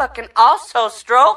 fucking also stroke.